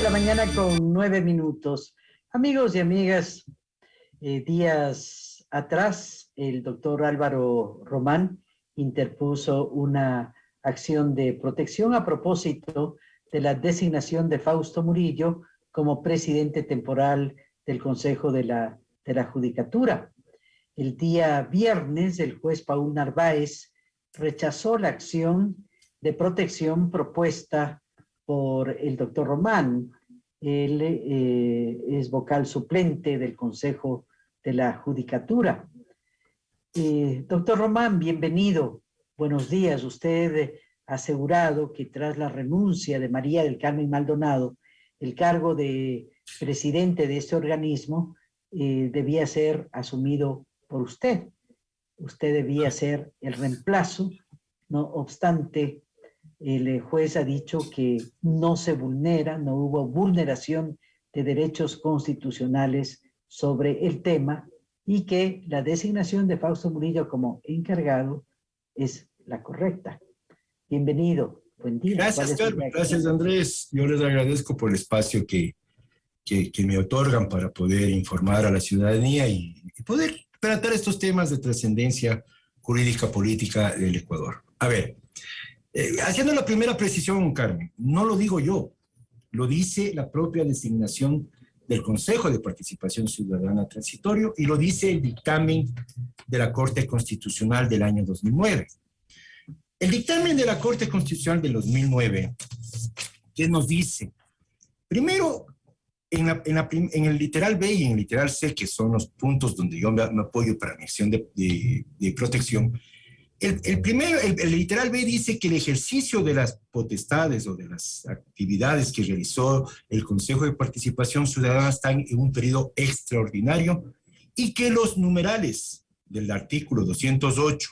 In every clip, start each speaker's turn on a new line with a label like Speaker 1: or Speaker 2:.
Speaker 1: de la mañana con nueve minutos. Amigos y amigas, eh, días atrás el doctor Álvaro Román interpuso una acción de protección a propósito de la designación de Fausto Murillo como presidente temporal del Consejo de la, de la Judicatura. El día viernes, el juez Paul Narváez rechazó la acción de protección propuesta por el doctor Román. Él eh, es vocal suplente del Consejo de la Judicatura. Eh, doctor Román, bienvenido. Buenos días. Usted ha asegurado que tras la renuncia de María del Carmen Maldonado, el cargo de presidente de este organismo eh, debía ser asumido por usted. Usted debía ser el reemplazo, no obstante, el juez ha dicho que no se vulnera, no hubo vulneración de derechos constitucionales sobre el tema y que la designación de Fausto Murillo como encargado es la correcta. Bienvenido, buen día.
Speaker 2: Gracias, Carmen. Gracias, Andrés. Yo les agradezco por el espacio que, que, me otorgan para poder informar a la ciudadanía y, y poder tratar estos temas de trascendencia jurídica política del Ecuador. A ver, eh, haciendo la primera precisión, Carmen, no lo digo yo, lo dice la propia designación del Consejo de Participación Ciudadana Transitorio y lo dice el dictamen de la Corte Constitucional del año 2009. El dictamen de la Corte Constitucional del 2009, ¿qué nos dice? Primero, en, el literal B y en el literal C, que son los puntos donde yo me, apoyo para mi acción de, de protección, el, primero, el, literal B dice que el ejercicio de las potestades o de las actividades que realizó el Consejo de Participación Ciudadana están en un periodo extraordinario y que los numerales del artículo 208,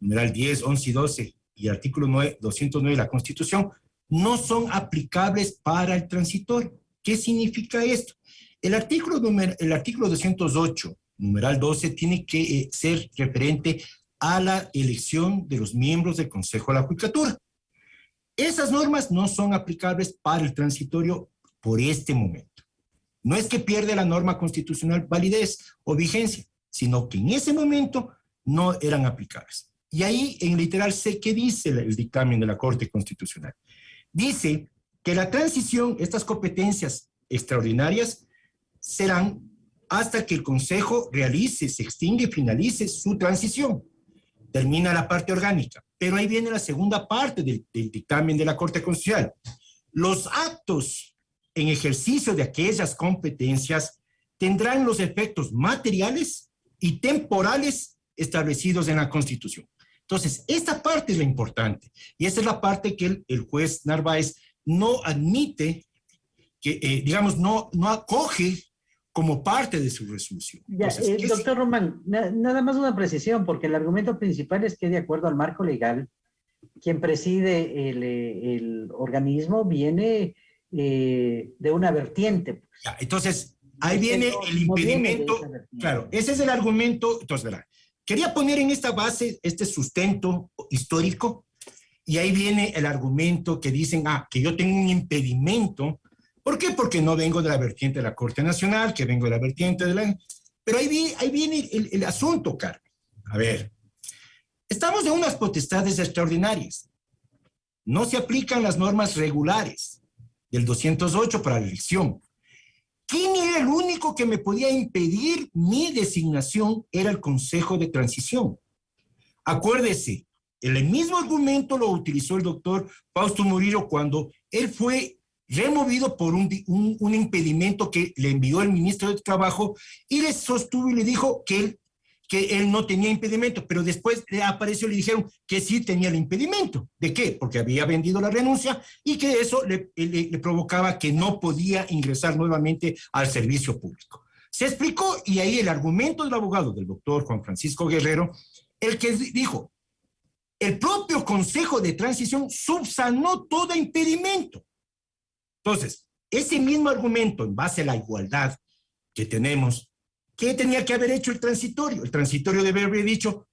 Speaker 2: numeral 10, 11 y 12 y artículo 9, 209 de la Constitución no son aplicables para el transitorio. ¿Qué significa esto? El artículo, el artículo 208, numeral 12, tiene que eh, ser referente a la elección de los miembros del Consejo de la Judicatura. Esas normas no son aplicables para el transitorio por este momento. No es que pierde la norma constitucional validez o vigencia, sino que en ese momento no eran aplicables. Y ahí en literal sé qué dice el dictamen de la Corte Constitucional. Dice que la transición, estas competencias extraordinarias, serán hasta que el Consejo realice, se extingue finalice su transición termina la parte orgánica. Pero ahí viene la segunda parte del, dictamen de la Corte Constitucional. Los actos en ejercicio de aquellas competencias tendrán los efectos materiales y temporales establecidos en la Constitución. Entonces, esta parte es la importante y esta es la parte que el, juez Narváez no admite, que, eh, digamos, no, no acoge como parte de su resolución.
Speaker 1: Eh, doctor Román, nada más una precisión, porque el argumento principal es que de acuerdo al marco legal, quien preside el, eh, organismo viene eh, de una vertiente. Pues.
Speaker 2: entonces, ahí viene el impedimento. claro, ese es el argumento. Entonces, ¿verdad? Quería poner en esta base este sustento histórico y ahí viene el argumento que dicen, ah, que yo tengo un impedimento ¿Por qué? Porque no vengo de la vertiente de la Corte Nacional, que vengo de la vertiente de la... Pero ahí viene, viene el, asunto, Carmen. A ver, estamos de unas potestades extraordinarias. No se aplican las normas regulares del 208 para la elección. ¿Quién era el único que me podía impedir mi designación? Era el Consejo de Transición. Acuérdese, el mismo argumento lo utilizó el doctor Fausto Murillo cuando él fue removido por un, un, impedimento que le envió el ministro de Trabajo y le sostuvo y le dijo que él, que él no tenía impedimento, pero después le apareció y le dijeron que sí tenía el impedimento. ¿De qué? Porque había vendido la renuncia y que eso le, le provocaba que no podía ingresar nuevamente al servicio público. Se explicó y ahí el argumento del abogado, del doctor Juan Francisco Guerrero, el que dijo, el propio Consejo de Transición subsanó todo impedimento. Entonces, ese mismo argumento en base a la igualdad que tenemos, ¿qué tenía que haber hecho el transitorio? El transitorio debe haber dicho,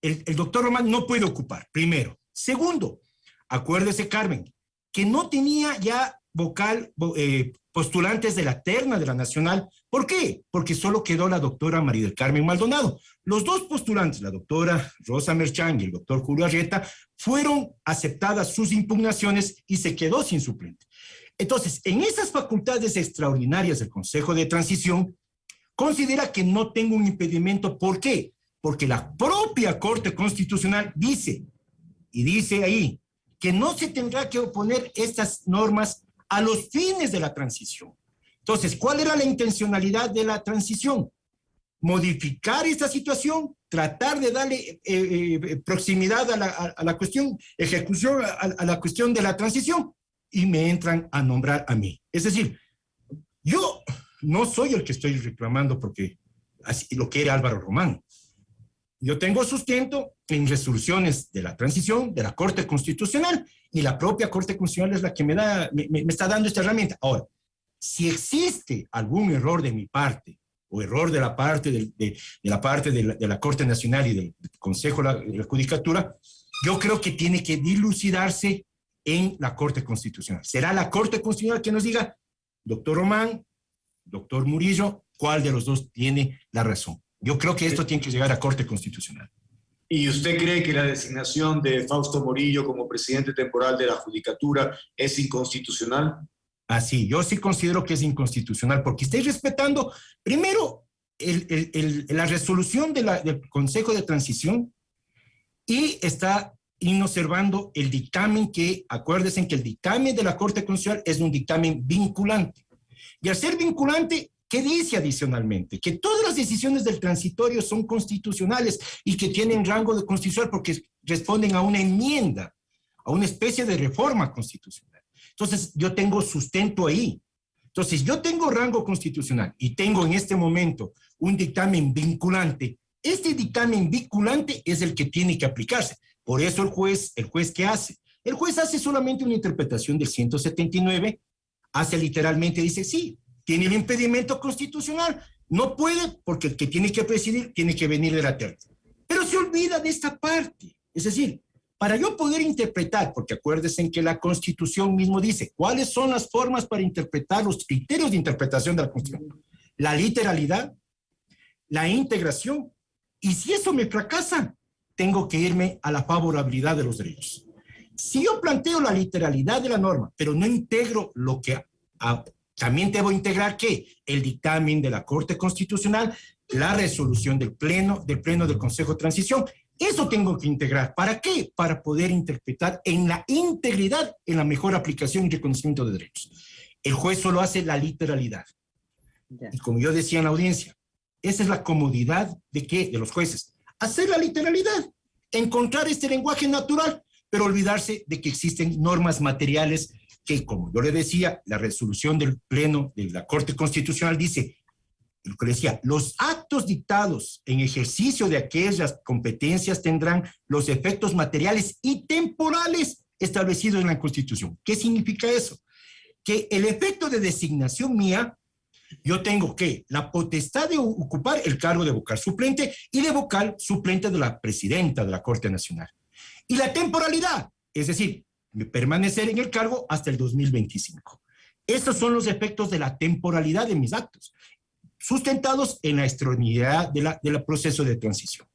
Speaker 2: el, doctor Román no puede ocupar, primero. Segundo, acuérdese, Carmen, que no tenía ya vocal, eh, postulantes de la terna de la Nacional. ¿Por qué? Porque solo quedó la doctora María del Carmen Maldonado. Los dos postulantes, la doctora Rosa Merchán y el doctor Julio Arrieta, fueron aceptadas sus impugnaciones y se quedó sin suplente. Entonces, en esas facultades extraordinarias del Consejo de Transición, considera que no tengo un impedimento. ¿Por qué? Porque la propia Corte Constitucional dice, y dice ahí, que no se tendrá que oponer estas normas a los fines de la transición. Entonces, ¿cuál era la intencionalidad de la transición? Modificar esta situación, tratar de darle eh, eh, proximidad a la, a, la, cuestión, ejecución a, a la cuestión de la transición, y me entran a nombrar a mí. Es decir, yo no soy el que estoy reclamando porque así lo quiere Álvaro Román. Yo tengo sustento en resoluciones de la transición, de la Corte Constitucional, y la propia Corte Constitucional es la que me, da, me, me está dando esta herramienta. Ahora, si existe algún error de mi parte, o error de la parte, de, de, de la, parte de la, de, la, Corte Nacional y del Consejo de la Judicatura, yo creo que tiene que dilucidarse en la Corte Constitucional. Será la Corte Constitucional que nos diga, doctor Román, doctor Murillo, cuál de los dos tiene la razón. Yo creo que esto tiene que llegar a Corte Constitucional.
Speaker 3: ¿Y usted cree que la designación de Fausto Murillo como presidente temporal de la Judicatura es inconstitucional?
Speaker 2: Así, yo sí considero que es inconstitucional porque estoy respetando, primero, el, el, el, la resolución de la, del Consejo de Transición y está inobservando el dictamen que, acuérdense que el dictamen de la Corte Constitucional es un dictamen vinculante. Y al ser vinculante, ¿qué dice adicionalmente? Que todas las decisiones del transitorio son constitucionales y que tienen rango de constitucional porque responden a una enmienda, a una especie de reforma constitucional. Entonces, yo tengo sustento ahí. Entonces, yo tengo rango constitucional y tengo en este momento un dictamen vinculante. Este dictamen vinculante es el que tiene que aplicarse. Por eso el juez, ¿el juez qué hace? El juez hace solamente una interpretación del 179 hace literalmente, dice, sí, tiene el impedimento constitucional, no puede porque el que tiene que presidir tiene que venir de la tierra. Pero se olvida de esta parte. Es decir, para yo poder interpretar, porque acuérdense en que la Constitución mismo dice cuáles son las formas para interpretar los criterios de interpretación de la Constitución. La literalidad, la integración, y si eso me fracasa, tengo que irme a la favorabilidad de los derechos. Si yo planteo la literalidad de la norma, pero no integro lo que... A, también debo integrar que el dictamen de la Corte Constitucional, la resolución del Pleno, del Pleno del Consejo de Transición, eso tengo que integrar. ¿Para qué? Para poder interpretar en la integridad, en la mejor aplicación y reconocimiento de derechos. El juez solo hace la literalidad. Y como yo decía en la audiencia, esa es la comodidad de qué? De los jueces. Hacer la literalidad, encontrar este lenguaje natural pero olvidarse de que existen normas materiales que, como yo le decía, la resolución del Pleno de la Corte Constitucional dice, lo que decía, los actos dictados en ejercicio de aquellas competencias tendrán los efectos materiales y temporales establecidos en la Constitución. ¿Qué significa eso? Que el efecto de designación mía, yo tengo que la potestad de ocupar el cargo de vocal suplente y de vocal suplente de la presidenta de la Corte Nacional. Y la temporalidad, es decir, permanecer en el cargo hasta el 2025. Estos son los efectos de la temporalidad de mis actos, sustentados en la extraordinariedad del proceso de transición.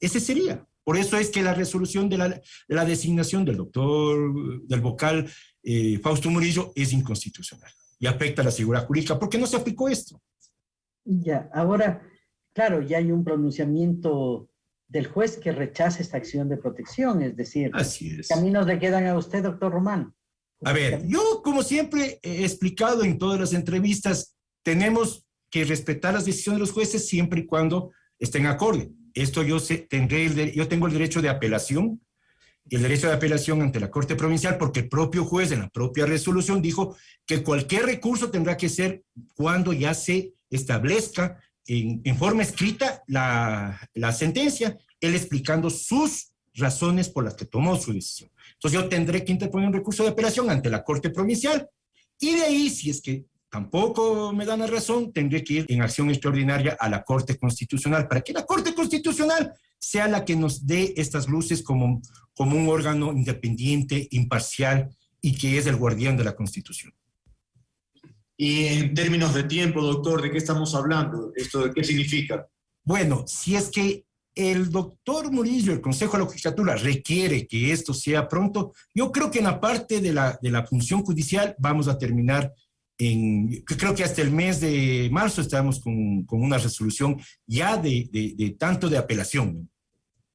Speaker 2: Ese sería. Por eso es que la resolución de la, de la designación del doctor, del vocal eh, Fausto Murillo es inconstitucional y afecta a la seguridad jurídica. ¿Por qué no se aplicó esto?
Speaker 1: Ya, ahora, claro, ya hay un pronunciamiento del juez que rechace esta acción de protección, es decir,
Speaker 2: Así es.
Speaker 1: caminos le quedan a usted, doctor Román.
Speaker 2: A ver, yo como siempre he explicado en todas las entrevistas, tenemos que respetar las decisiones de los jueces siempre y cuando estén acorde. Esto yo, sé, tendré el, yo tengo el derecho de apelación, el derecho de apelación ante la Corte Provincial, porque el propio juez en la propia resolución dijo que cualquier recurso tendrá que ser cuando ya se establezca en, en forma escrita la, la sentencia, él explicando sus razones por las que tomó su decisión. Entonces yo tendré que interponer un recurso de apelación ante la Corte Provincial y de ahí, si es que tampoco me dan la razón, tendré que ir en acción extraordinaria a la Corte Constitucional para que la Corte Constitucional sea la que nos dé estas luces como, como un órgano independiente, imparcial y que es el guardián de la Constitución.
Speaker 3: Y en términos de tiempo, doctor, ¿de qué estamos hablando? ¿Esto de qué significa?
Speaker 2: Bueno, si es que el doctor Murillo, el Consejo de la Judicatura, requiere que esto sea pronto, yo creo que en la parte de la, de la función judicial vamos a terminar en, creo que hasta el mes de marzo estamos con, con una resolución ya de, de, de, tanto de apelación,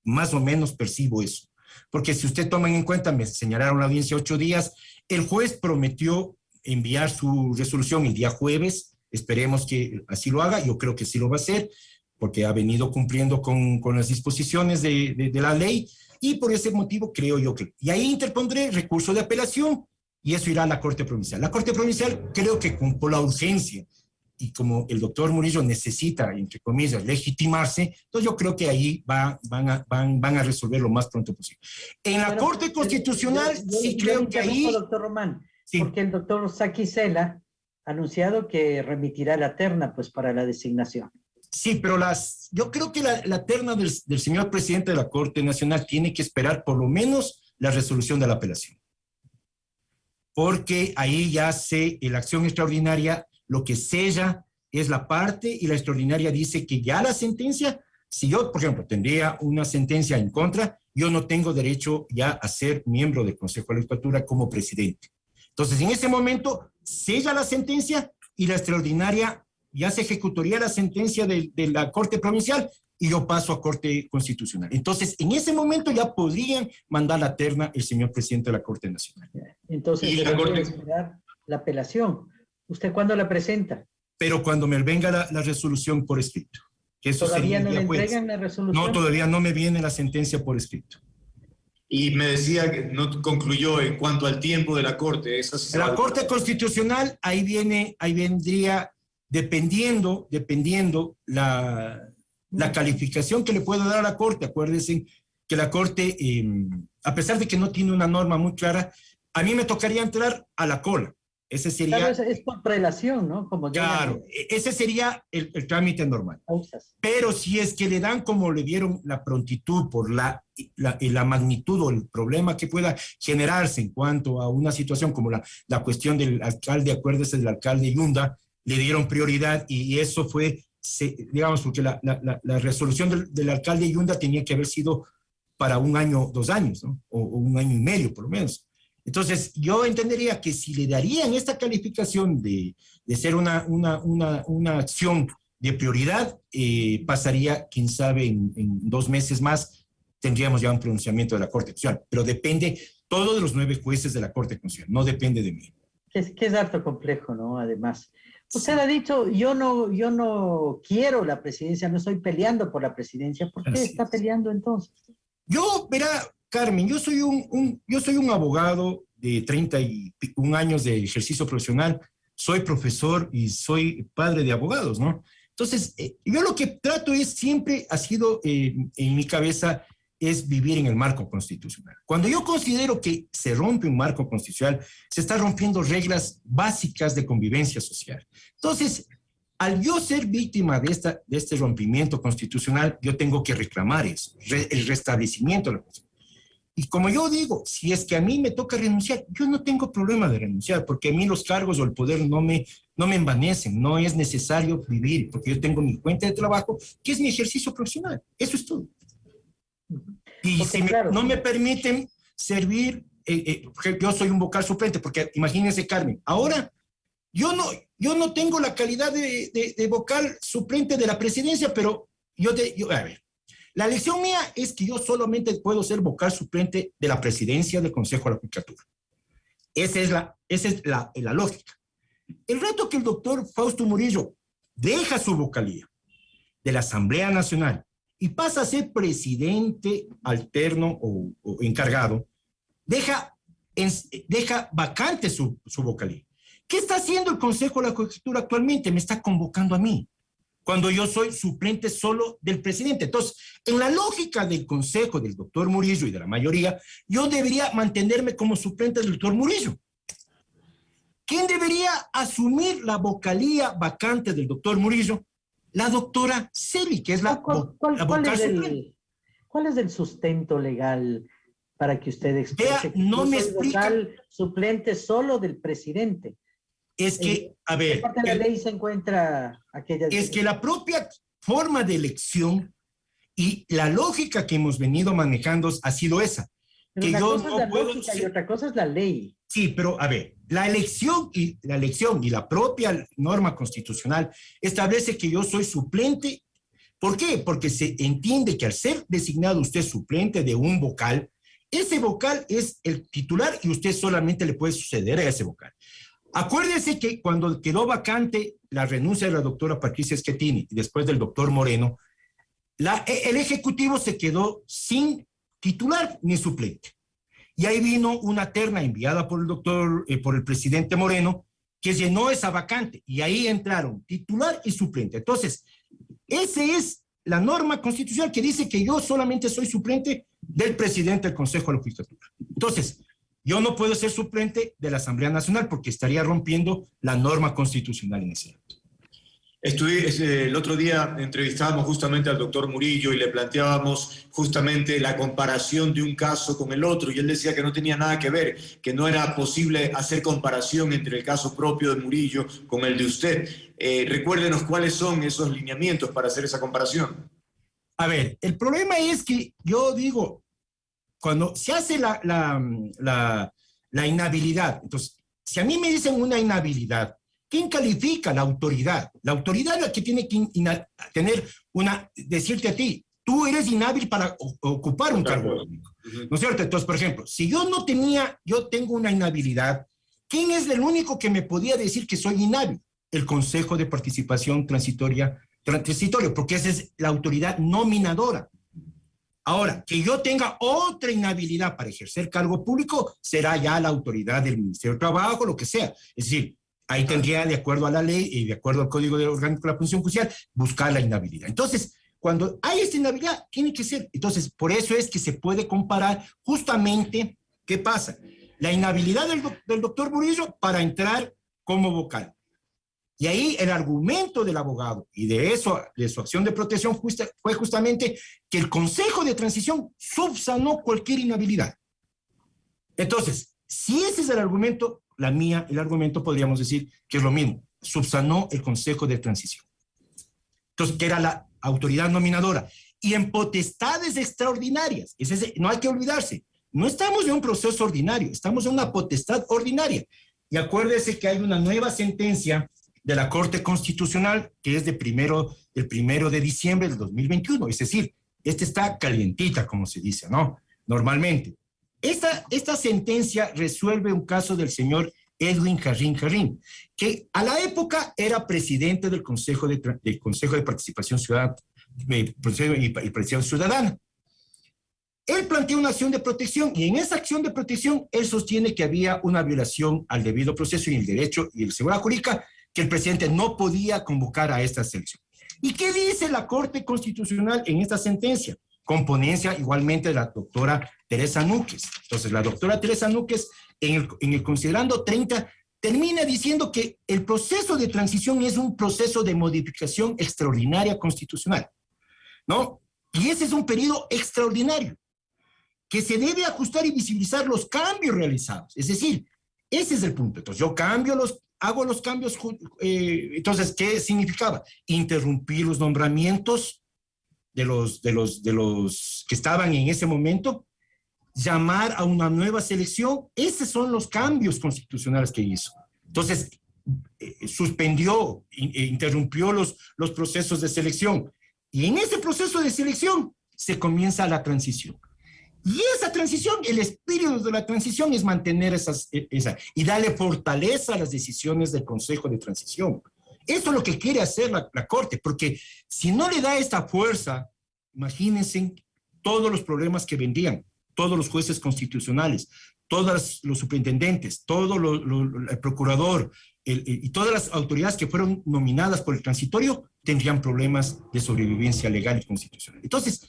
Speaker 2: más o menos percibo eso. Porque si usted toma en cuenta, me señalaron la audiencia ocho días, el juez prometió enviar su resolución el día jueves, esperemos que así lo haga, yo creo que sí lo va a hacer, porque ha venido cumpliendo con, con las disposiciones de, de, de, la ley, y por ese motivo creo yo que... Y ahí interpondré recurso de apelación, y eso irá a la Corte Provincial. La Corte Provincial creo que con, la urgencia, y como el doctor Murillo necesita, entre comillas, legitimarse, entonces yo creo que ahí va, van, a, van, van a resolver lo más pronto posible. En la Pero, Corte Constitucional, yo, yo, sí yo creo que ahí...
Speaker 1: Doctor Román, Sí. Porque el doctor Saquicela ha anunciado que remitirá la terna pues para la designación.
Speaker 2: Sí, pero las, yo creo que la, la terna del, del, señor presidente de la Corte Nacional tiene que esperar por lo menos la resolución de la apelación. Porque ahí ya se, la acción extraordinaria, lo que sella es la parte y la extraordinaria dice que ya la sentencia, si yo, por ejemplo, tendría una sentencia en contra, yo no tengo derecho ya a ser miembro del Consejo de la Legislatura como presidente. Entonces, en ese momento, sella la sentencia y la extraordinaria ya se ejecutaría la sentencia de, de, la Corte Provincial y yo paso a Corte Constitucional. Entonces, en ese momento ya podrían mandar la terna el señor presidente de la Corte Nacional.
Speaker 1: Entonces, y la, Corte... esperar la apelación. ¿Usted cuándo la presenta?
Speaker 2: Pero cuando me venga la, la resolución por escrito.
Speaker 1: Que eso ¿Todavía no le entregan la resolución?
Speaker 2: No, todavía no me viene la sentencia por escrito.
Speaker 3: Y me decía que no concluyó en cuanto al tiempo de la Corte.
Speaker 2: Esa la Corte Constitucional, ahí viene, ahí vendría, dependiendo, dependiendo la, la calificación que le pueda dar a la Corte. Acuérdense que la Corte, eh, a pesar de que no tiene una norma muy clara, a mí me tocaría entrar a la cola. Ese sería...
Speaker 1: Claro, es, por prelación, ¿no?
Speaker 2: Como claro, ya... ese sería el, el, trámite normal. Pero si es que le dan como le dieron la prontitud por la, la, la, magnitud o el problema que pueda generarse en cuanto a una situación como la, la cuestión del alcalde, acuérdese del alcalde Yunda, le dieron prioridad y eso fue, se, digamos, porque la, la, la resolución del, del, alcalde Yunda tenía que haber sido para un año, dos años, ¿no? o, o un año y medio por lo menos. Entonces, yo entendería que si le darían esta calificación de, de ser una, una, una, una, acción de prioridad, eh, pasaría, quién sabe, en, en, dos meses más, tendríamos ya un pronunciamiento de la Corte Constitucional. Pero depende todo de los nueve jueces de la Corte Constitucional, no depende de mí.
Speaker 1: Es que es harto complejo, ¿no? Además. Usted ha dicho, yo no, yo no quiero la presidencia, no estoy peleando por la presidencia. ¿Por qué Así está es. peleando entonces?
Speaker 2: Yo, verá, Carmen, yo soy un, un, yo soy un abogado de 31 años de ejercicio profesional, soy profesor y soy padre de abogados, ¿no? Entonces, eh, yo lo que trato es, siempre ha sido eh, en mi cabeza, es vivir en el marco constitucional. Cuando yo considero que se rompe un marco constitucional, se está rompiendo reglas básicas de convivencia social. Entonces, al yo ser víctima de, esta, de este rompimiento constitucional, yo tengo que reclamar eso, re, el restablecimiento de la. Y como yo digo, si es que a mí me toca renunciar, yo no tengo problema de renunciar, porque a mí los cargos o el poder no me, no me envanecen, no es necesario vivir, porque yo tengo mi cuenta de trabajo, que es mi ejercicio profesional. Eso es todo. Y porque, si me, claro, no me permiten servir, eh, eh, yo soy un vocal suplente, porque imagínense, Carmen, ahora yo no, yo no tengo la calidad de, de, de vocal suplente de la presidencia, pero yo, te, yo, a ver, la lección mía es que yo solamente puedo ser vocal suplente de la presidencia del Consejo de la Judicatura. Esa es la, esa es la, la lógica. El reto que el doctor Fausto Murillo deja su vocalía de la Asamblea Nacional y pasa a ser presidente alterno o, encargado, deja, deja vacante su, su vocalía. ¿Qué está haciendo el Consejo de la Judicatura actualmente? Me está convocando a mí cuando yo soy suplente solo del presidente. Entonces, en la lógica del consejo del doctor Murillo y de la mayoría, yo debería mantenerme como suplente del doctor Murillo. ¿Quién debería asumir la vocalía vacante del doctor Murillo? La doctora Celi, que es la,
Speaker 1: ¿Cuál, cuál, la vocal cuál es el, ¿Cuál es el sustento legal para que usted exprese
Speaker 2: Vea, no me explica.
Speaker 1: suplente solo del presidente?
Speaker 2: Es que, a ver...
Speaker 1: parte de la ley se encuentra aquella...
Speaker 2: Es que la propia forma de elección y la lógica que hemos venido manejando ha sido esa.
Speaker 1: que una yo cosa no es la lógica y otra cosa es la ley.
Speaker 2: Sí, pero a ver, la elección y la elección y la propia norma constitucional establece que yo soy suplente. ¿Por qué? Porque se entiende que al ser designado usted suplente de un vocal, ese vocal es el titular y usted solamente le puede suceder a ese vocal. Acuérdese que cuando quedó vacante la renuncia de la doctora Patricia Schettini y después del doctor Moreno, la, el Ejecutivo se quedó sin titular ni suplente. Y ahí vino una terna enviada por el doctor, eh, por el presidente Moreno, que llenó esa vacante. Y ahí entraron titular y suplente. Entonces, esa es la norma constitucional que dice que yo solamente soy suplente del presidente del Consejo de la Judicatura. Entonces, yo no puedo ser suplente de la Asamblea Nacional porque estaría rompiendo la norma constitucional en ese acto.
Speaker 3: Estuve, el otro día entrevistábamos justamente al doctor Murillo y le planteábamos justamente la comparación de un caso con el otro y él decía que no tenía nada que ver, que no era posible hacer comparación entre el caso propio de Murillo con el de usted. Eh, recuérdenos cuáles son esos lineamientos para hacer esa comparación.
Speaker 2: A ver, el problema es que yo digo, cuando se hace la, la, la inhabilidad, entonces, si a mí me dicen una inhabilidad, ¿Quién califica? La autoridad. La autoridad es la que tiene que tener una, decirte a ti, tú eres inhábil para ocupar un cargo público. ¿No es cierto? Entonces, por ejemplo, si yo no tenía, yo tengo una inhabilidad, ¿quién es el único que me podía decir que soy inhábil? El Consejo de Participación Transitoria, Transitorio, porque esa es la autoridad nominadora. Ahora, que yo tenga otra inhabilidad para ejercer cargo público, será ya la autoridad del Ministerio de Trabajo, lo que sea. Es decir, Ahí tendría, de acuerdo a la ley y de acuerdo al Código Orgánico de la Función Judicial, buscar la inhabilidad. Entonces, cuando hay esta inhabilidad, tiene que ser. Entonces, por eso es que se puede comparar justamente, ¿qué pasa? La inhabilidad del, del doctor Murillo para entrar como vocal. Y ahí el argumento del abogado y de eso, de su acción de protección justa, fue justamente que el Consejo de Transición subsanó cualquier inhabilidad. Entonces, si ese es el argumento, la mía, el argumento podríamos decir que es lo mismo, subsanó el Consejo de Transición. Entonces, que era la autoridad nominadora. Y en potestades extraordinarias, ese, no hay que olvidarse, no estamos en un proceso ordinario, estamos en una potestad ordinaria. Y acuérdese que hay una nueva sentencia de la Corte Constitucional que es de primero, del primero de diciembre del 2021, es decir, esta está calientita, como se dice, ¿no? Normalmente. Esta, esta sentencia resuelve un caso del señor Edwin Jarrín Jarrín, que a la época era presidente del Consejo de, del Consejo de Participación Ciudadana, y Participación Ciudadana. Él planteó una acción de protección y en esa acción de protección él sostiene que había una violación al debido proceso y el derecho y el seguridad jurídica, que el presidente no podía convocar a esta selección. ¿Y qué dice la Corte Constitucional en esta sentencia? Componencia igualmente de la doctora Teresa Núquez. Entonces, la doctora Teresa Núquez, en el, en el considerando 30, termina diciendo que el proceso de transición es un proceso de modificación extraordinaria constitucional, ¿no? Y ese es un periodo extraordinario, que se debe ajustar y visibilizar los cambios realizados. Es decir, ese es el punto. Entonces, yo cambio los, hago los cambios, eh, entonces, ¿qué significaba? Interrumpir los nombramientos de los, de los, de los que estaban en ese momento llamar a una nueva selección. Esos son los cambios constitucionales que hizo. Entonces, eh, suspendió, e interrumpió los, los procesos de selección. Y en ese proceso de selección se comienza la transición. Y esa transición, el espíritu de la transición es mantener esas, e, esa, y darle fortaleza a las decisiones del Consejo de Transición. Eso es lo que quiere hacer la, la Corte, porque si no le da esta fuerza, imagínense todos los problemas que vendrían todos los jueces constitucionales, todos los superintendentes, todo el procurador y todas las autoridades que fueron nominadas por el transitorio tendrían problemas de sobrevivencia legal y constitucional. Entonces,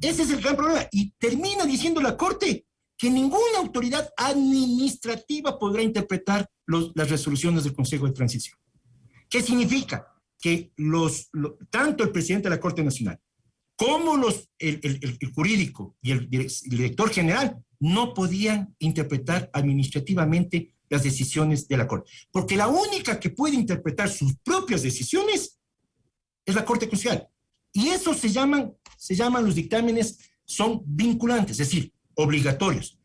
Speaker 2: ese es el gran problema. Y termina diciendo la Corte que ninguna autoridad administrativa podrá interpretar las resoluciones del Consejo de Transición. ¿Qué significa? Que los, tanto el presidente de la Corte Nacional cómo los, el, el, jurídico y el, director general no podían interpretar administrativamente las decisiones de la Corte. Porque la única que puede interpretar sus propias decisiones es la Corte Constitucional. Y eso se llaman, se llaman los dictámenes, son vinculantes, es decir, obligatorios.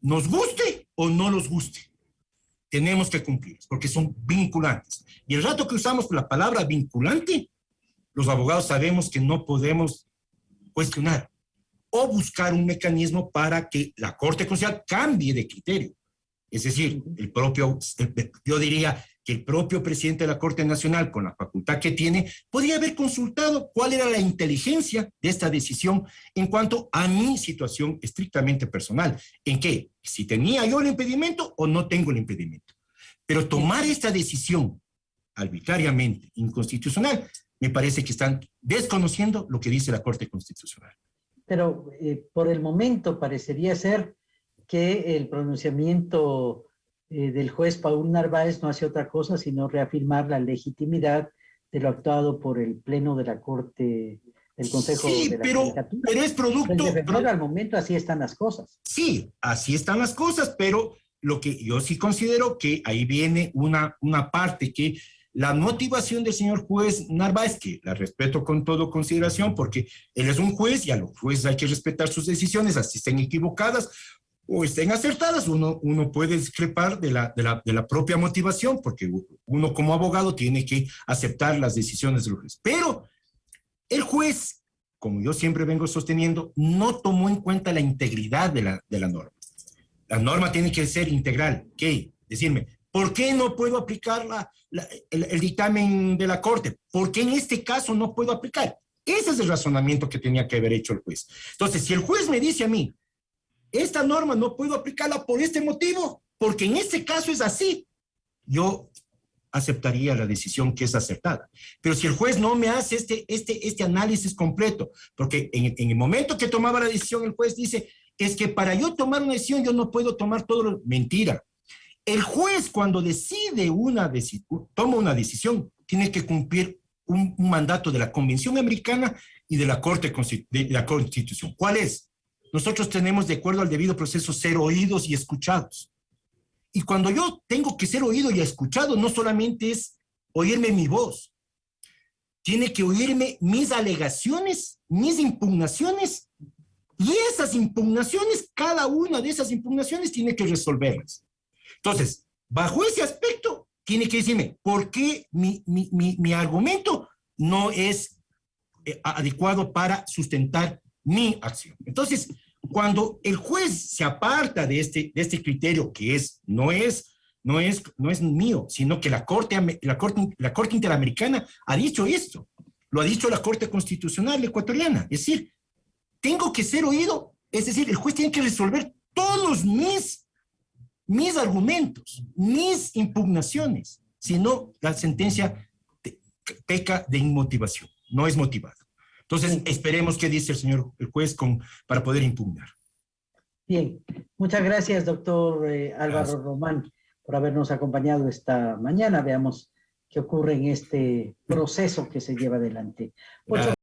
Speaker 2: Nos guste o no nos guste, tenemos que cumplir, porque son vinculantes. Y el rato que usamos la palabra vinculante, los abogados sabemos que no podemos cuestionar o buscar un mecanismo para que la Corte Constitucional cambie de criterio. Es decir, el propio, yo diría que el propio presidente de la Corte Nacional, con la facultad que tiene, podría haber consultado cuál era la inteligencia de esta decisión en cuanto a mi situación estrictamente personal. ¿En qué? Si tenía yo el impedimento o no tengo el impedimento. Pero tomar esta decisión arbitrariamente inconstitucional, me parece que están desconociendo lo que dice la Corte Constitucional.
Speaker 1: Pero eh, por el momento parecería ser que el pronunciamiento eh, del juez Paul Narváez no hace otra cosa sino reafirmar la legitimidad de lo actuado por el Pleno de la Corte, del Consejo
Speaker 2: sí,
Speaker 1: de la
Speaker 2: pero, pero es producto...
Speaker 1: Pero al momento así están las cosas.
Speaker 2: Sí, así están las cosas, pero lo que yo sí considero que ahí viene una, una parte que la motivación del señor juez Narváez, que la respeto con todo consideración, porque él es un juez y a los jueces hay que respetar sus decisiones, así estén equivocadas o estén acertadas, uno, uno puede discrepar de la, de, la, de la propia motivación, porque uno como abogado tiene que aceptar las decisiones del juez. Pero el juez, como yo siempre vengo sosteniendo, no tomó en cuenta la integridad de la, de la norma. La norma tiene que ser integral. ¿Qué? Decirme, ¿por qué no puedo aplicar el, el, dictamen de la Corte? ¿Por qué en este caso no puedo aplicar? Ese es el razonamiento que tenía que haber hecho el juez. Entonces, si el juez me dice a mí, esta norma no puedo aplicarla por este motivo, porque en este caso es así. Yo aceptaría la decisión que es acertada. Pero si el juez no me hace este, este, este análisis completo, porque en, el momento que tomaba la decisión, el juez dice, es que para yo tomar una decisión, yo no puedo tomar todo lo... Mentira. El juez cuando decide una decisión, toma una decisión, tiene que cumplir un, un, mandato de la Convención Americana y de la Corte de la Constitución. ¿Cuál es? Nosotros tenemos, de acuerdo al debido proceso, ser oídos y escuchados. Y cuando yo tengo que ser oído y escuchado, no solamente es oírme mi voz, tiene que oírme mis alegaciones, mis impugnaciones, y esas impugnaciones, cada una de esas impugnaciones tiene que resolverlas. Entonces, bajo ese aspecto, tiene que decirme por qué mi, mi, mi, mi argumento no es eh, adecuado para sustentar mi acción. Entonces, cuando el juez se aparta de este, de este criterio que es, no es, no es, no es mío, sino que la corte, la, corte, la corte Interamericana ha dicho esto, lo ha dicho la Corte Constitucional ecuatoriana, es decir, tengo que ser oído, es decir, el juez tiene que resolver todos mis, mis argumentos, mis impugnaciones, si no, la sentencia peca de inmotivación, no es motivada. Entonces, esperemos qué dice el señor el juez con, para poder impugnar.
Speaker 1: Bien, muchas gracias, doctor eh, Álvaro gracias. Román, por habernos acompañado esta mañana. Veamos qué ocurre en este proceso que se lleva adelante.